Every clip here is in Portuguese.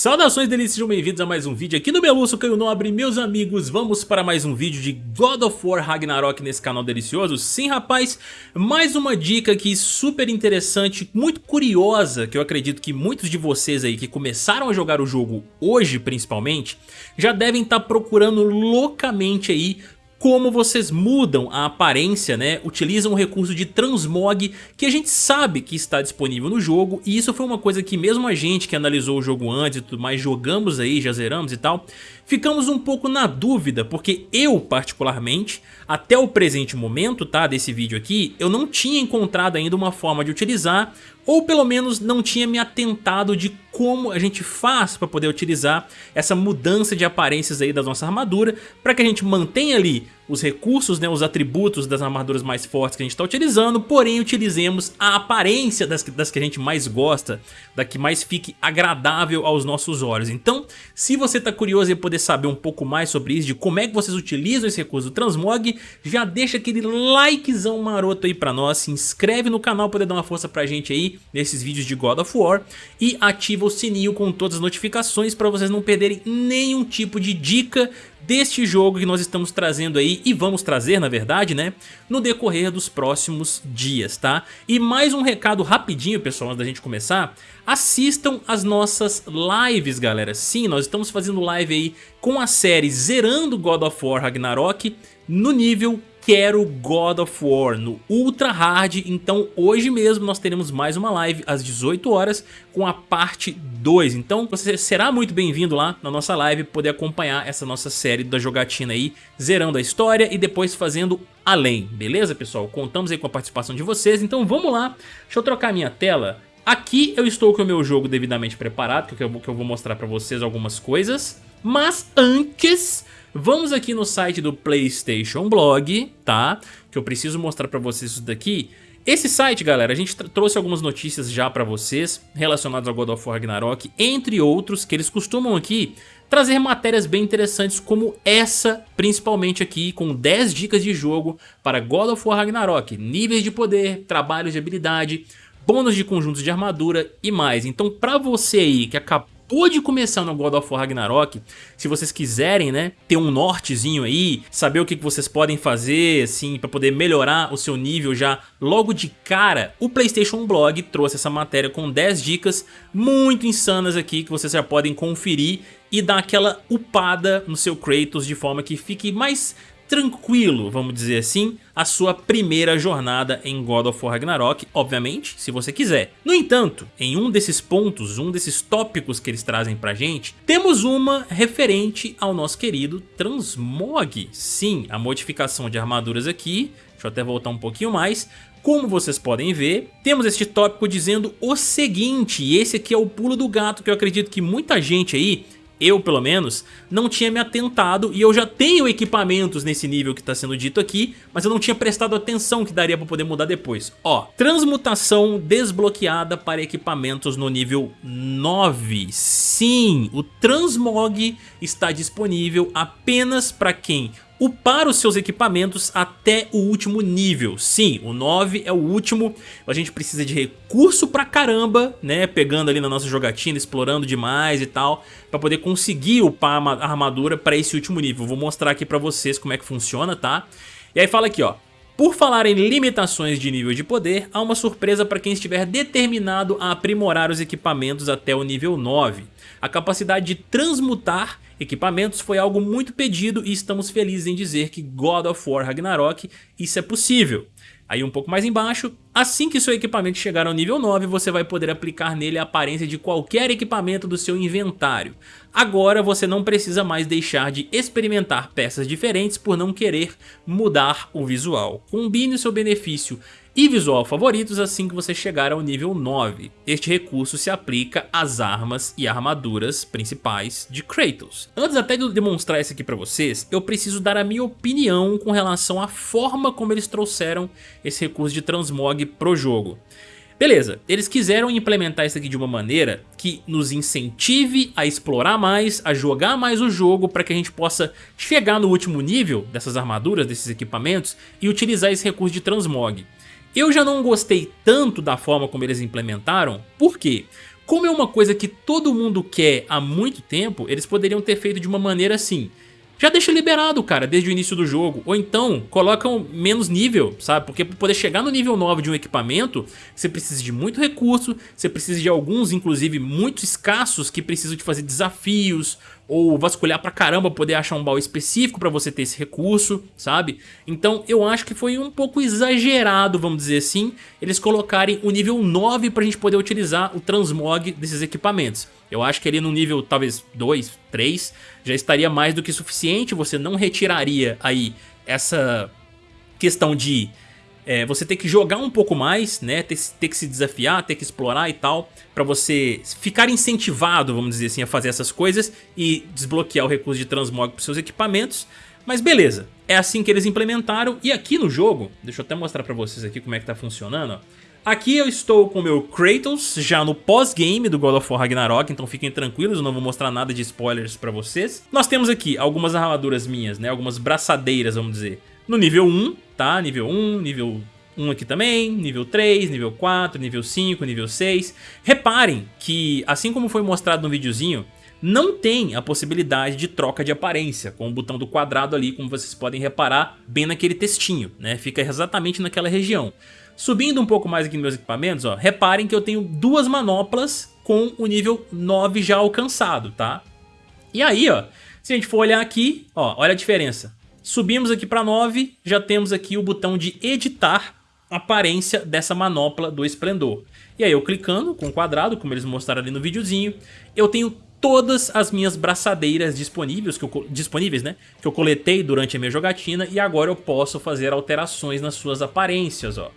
Saudações delícias, sejam bem-vindos a mais um vídeo aqui no Beluço Caio Nobre Meus amigos, vamos para mais um vídeo de God of War Ragnarok nesse canal delicioso. Sim rapaz, mais uma dica aqui super interessante, muito curiosa Que eu acredito que muitos de vocês aí que começaram a jogar o jogo hoje principalmente Já devem estar procurando loucamente aí como vocês mudam a aparência, né? Utilizam o recurso de transmog que a gente sabe que está disponível no jogo e isso foi uma coisa que mesmo a gente que analisou o jogo antes e tudo mais, jogamos aí, já zeramos e tal, ficamos um pouco na dúvida, porque eu particularmente, até o presente momento tá, desse vídeo aqui, eu não tinha encontrado ainda uma forma de utilizar, ou pelo menos não tinha me atentado de como a gente faz para poder utilizar essa mudança de aparências aí da nossa armadura, para que a gente mantenha ali os recursos, né, os atributos das armaduras mais fortes que a gente está utilizando, porém utilizemos a aparência das, das que a gente mais gosta, da que mais fique agradável aos nossos olhos. Então, se você está curioso em poder saber um pouco mais sobre isso, de como é que vocês utilizam esse recurso do Transmog, já deixa aquele likezão maroto aí pra nós, se inscreve no canal para poder dar uma força pra gente aí nesses vídeos de God of War e ativa o sininho com todas as notificações para vocês não perderem nenhum tipo de dica deste jogo que nós estamos trazendo aí e vamos trazer na verdade né no decorrer dos próximos dias tá? E mais um recado rapidinho pessoal antes da gente começar. Assistam as nossas lives galera. Sim nós estamos fazendo live aí com a série zerando God of War Ragnarok no nível quero God of War no Ultra Hard, então hoje mesmo nós teremos mais uma live às 18 horas com a parte 2, então você será muito bem-vindo lá na nossa live poder acompanhar essa nossa série da jogatina aí, zerando a história e depois fazendo além, beleza pessoal? Contamos aí com a participação de vocês, então vamos lá, deixa eu trocar minha tela. Aqui eu estou com o meu jogo devidamente preparado, que eu, vou mostrar pra vocês algumas coisas. Mas antes, vamos aqui no site do PlayStation Blog, tá? Que eu preciso mostrar pra vocês isso daqui. Esse site, galera, a gente trouxe algumas notícias já pra vocês relacionadas ao God of War Ragnarok, entre outros, que eles costumam aqui trazer matérias bem interessantes como essa, principalmente aqui, com 10 dicas de jogo para God of War Ragnarok, níveis de poder, trabalhos de habilidade, bônus de conjuntos de armadura e mais. Então pra você aí que acabou de começar no God of War Ragnarok, se vocês quiserem, né, ter um nortezinho aí, saber o que vocês podem fazer, assim, para poder melhorar o seu nível já logo de cara, o PlayStation Blog trouxe essa matéria com 10 dicas muito insanas aqui que vocês já podem conferir e dar aquela upada no seu Kratos de forma que fique mais tranquilo, vamos dizer assim, a sua primeira jornada em God of War Ragnarok, obviamente, se você quiser. No entanto, em um desses pontos, um desses tópicos que eles trazem pra gente, temos uma referente ao nosso querido Transmog. Sim, a modificação de armaduras aqui, deixa eu até voltar um pouquinho mais, como vocês podem ver, temos este tópico dizendo o seguinte, e esse aqui é o pulo do gato que eu acredito que muita gente aí eu pelo menos, não tinha me atentado e eu já tenho equipamentos nesse nível que está sendo dito aqui, mas eu não tinha prestado atenção que daria para poder mudar depois. Ó, transmutação desbloqueada para equipamentos no nível 9. Sim, o Transmog está disponível apenas para quem upar os seus equipamentos até o último nível. Sim, o 9 é o último, a gente precisa de recurso pra caramba, né, pegando ali na nossa jogatina, explorando demais e tal, pra poder conseguir upar a armadura pra esse último nível. Vou mostrar aqui pra vocês como é que funciona, tá? E aí fala aqui, ó, por falar em limitações de nível de poder, há uma surpresa para quem estiver determinado a aprimorar os equipamentos até o nível 9. A capacidade de transmutar equipamentos foi algo muito pedido e estamos felizes em dizer que God of War Ragnarok isso é possível. Aí um pouco mais embaixo, assim que seu equipamento chegar ao nível 9, você vai poder aplicar nele a aparência de qualquer equipamento do seu inventário. Agora você não precisa mais deixar de experimentar peças diferentes por não querer mudar o visual. Combine o seu benefício e visual favoritos assim que você chegar ao nível 9. Este recurso se aplica às armas e armaduras principais de Kratos. Antes até de eu demonstrar isso aqui pra vocês, eu preciso dar a minha opinião com relação à forma como eles trouxeram esse recurso de transmog pro jogo. Beleza, eles quiseram implementar isso aqui de uma maneira que nos incentive a explorar mais, a jogar mais o jogo para que a gente possa chegar no último nível dessas armaduras, desses equipamentos e utilizar esse recurso de transmog. Eu já não gostei tanto da forma como eles implementaram, por quê? como é uma coisa que todo mundo quer há muito tempo, eles poderiam ter feito de uma maneira assim já deixa liberado, cara, desde o início do jogo. Ou então, colocam menos nível, sabe? Porque para poder chegar no nível 9 de um equipamento, você precisa de muito recurso, você precisa de alguns, inclusive, muito escassos, que precisam de fazer desafios, ou vasculhar pra caramba poder achar um baú específico pra você ter esse recurso, sabe? Então eu acho que foi um pouco exagerado, vamos dizer assim, eles colocarem o nível 9 pra gente poder utilizar o transmog desses equipamentos. Eu acho que ali no nível talvez 2, 3, já estaria mais do que suficiente, você não retiraria aí essa questão de é, você ter que jogar um pouco mais, né? Ter, ter, que se desafiar, ter que explorar e tal, para você ficar incentivado, vamos dizer assim, a fazer essas coisas e desbloquear o recurso de transmog para seus equipamentos. Mas beleza, é assim que eles implementaram e aqui no jogo, deixa eu até mostrar para vocês aqui como é que tá funcionando, ó. Aqui eu estou com o meu Kratos, já no pós-game do God of War Ragnarok, então fiquem tranquilos, eu não vou mostrar nada de spoilers pra vocês. Nós temos aqui algumas armaduras minhas, né, algumas braçadeiras, vamos dizer, no nível 1, tá? Nível 1, nível 1 aqui também, nível 3, nível 4, nível 5, nível 6. Reparem que, assim como foi mostrado no videozinho, não tem a possibilidade de troca de aparência, com o botão do quadrado ali, como vocês podem reparar, bem naquele textinho, né? Fica exatamente naquela região. Subindo um pouco mais aqui nos meus equipamentos, ó, reparem que eu tenho duas manoplas com o nível 9 já alcançado, tá? E aí, ó, se a gente for olhar aqui, ó, olha a diferença. Subimos aqui para 9, já temos aqui o botão de editar aparência dessa manopla do esplendor. E aí eu clicando com o quadrado, como eles mostraram ali no videozinho, eu tenho todas as minhas braçadeiras disponíveis, que eu, disponíveis, né? Que eu coletei durante a minha jogatina e agora eu posso fazer alterações nas suas aparências, ó.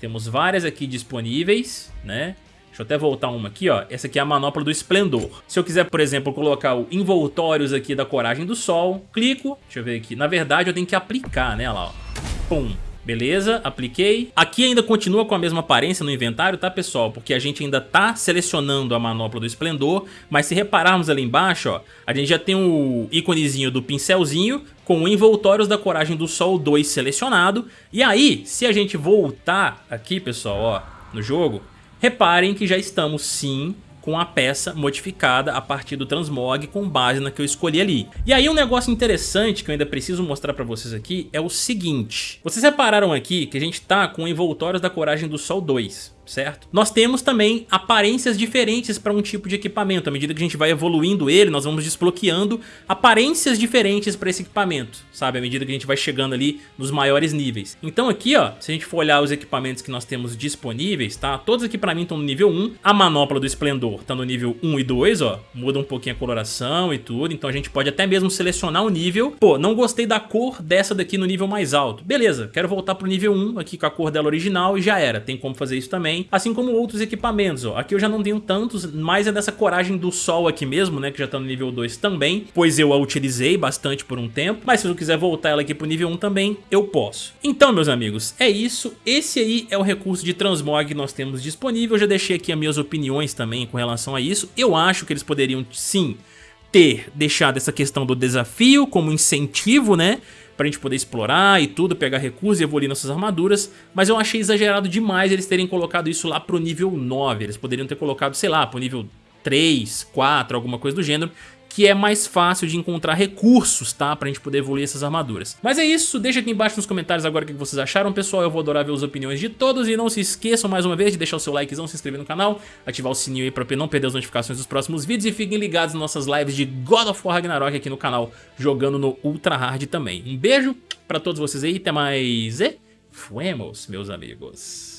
Temos várias aqui disponíveis, né? Deixa eu até voltar uma aqui, ó. Essa aqui é a manopla do esplendor. Se eu quiser, por exemplo, colocar o envoltórios aqui da coragem do sol, clico. Deixa eu ver aqui. Na verdade, eu tenho que aplicar, né? Olha lá, ó. Pum. Beleza, apliquei. Aqui ainda continua com a mesma aparência no inventário, tá pessoal? Porque a gente ainda tá selecionando a manopla do esplendor, mas se repararmos ali embaixo, ó, a gente já tem o íconezinho do pincelzinho com o envoltórios da coragem do sol 2 selecionado. E aí, se a gente voltar aqui, pessoal, ó, no jogo, Reparem que já estamos sim com a peça modificada a partir do transmog com base na que eu escolhi ali. E aí um negócio interessante que eu ainda preciso mostrar pra vocês aqui é o seguinte. Vocês repararam aqui que a gente tá com envoltórios da Coragem do Sol 2 certo? Nós temos também aparências diferentes para um tipo de equipamento. À medida que a gente vai evoluindo ele, nós vamos desbloqueando aparências diferentes para esse equipamento, sabe? À medida que a gente vai chegando ali nos maiores níveis. Então aqui, ó, se a gente for olhar os equipamentos que nós temos disponíveis, tá? Todos aqui para mim estão no nível 1. A manopla do esplendor tá no nível 1 e 2, ó. Muda um pouquinho a coloração e tudo. Então a gente pode até mesmo selecionar o nível. Pô, não gostei da cor dessa daqui no nível mais alto. Beleza, quero voltar pro nível 1 aqui com a cor dela original e já era. Tem como fazer isso também assim como outros equipamentos. Ó. Aqui eu já não tenho tantos, mas é dessa coragem do sol aqui mesmo, né, que já tá no nível 2 também, pois eu a utilizei bastante por um tempo, mas se eu quiser voltar ela aqui pro nível 1 também, eu posso. Então, meus amigos, é isso. Esse aí é o recurso de transmog que nós temos disponível. Eu já deixei aqui as minhas opiniões também com relação a isso. Eu acho que eles poderiam, sim, ter deixado essa questão do desafio como incentivo, né? Pra gente poder explorar e tudo, pegar recursos e evoluir nossas armaduras, mas eu achei exagerado demais eles terem colocado isso lá pro nível 9, eles poderiam ter colocado, sei lá, pro nível 3, 4, alguma coisa do gênero, que é mais fácil de encontrar recursos, tá? Pra gente poder evoluir essas armaduras. Mas é isso, deixa aqui embaixo nos comentários agora o que vocês acharam, pessoal. Eu vou adorar ver as opiniões de todos e não se esqueçam mais uma vez de deixar o seu likezão, se inscrever no canal, ativar o sininho aí pra não perder as notificações dos próximos vídeos e fiquem ligados nas nossas lives de God of War Ragnarok aqui no canal, jogando no Ultra Hard também. Um beijo pra todos vocês aí, até mais e fuemos, meus amigos.